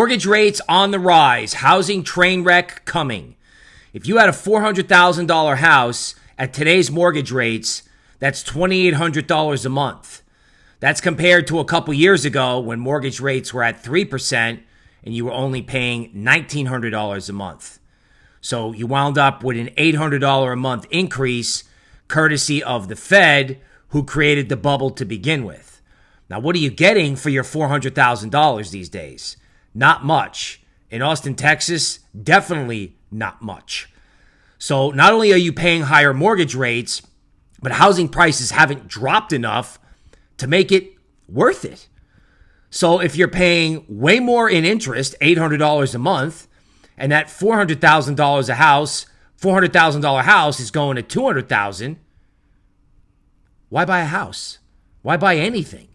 Mortgage rates on the rise, housing train wreck coming. If you had a $400,000 house at today's mortgage rates, that's $2,800 a month. That's compared to a couple years ago when mortgage rates were at 3% and you were only paying $1,900 a month. So you wound up with an $800 a month increase courtesy of the Fed, who created the bubble to begin with. Now, what are you getting for your $400,000 these days? Not much. In Austin, Texas, definitely not much. So not only are you paying higher mortgage rates, but housing prices haven't dropped enough to make it worth it. So if you're paying way more in interest, $800 a month, and that $400,000 a house, $400,000 house is going to 200,000, why buy a house? Why buy anything?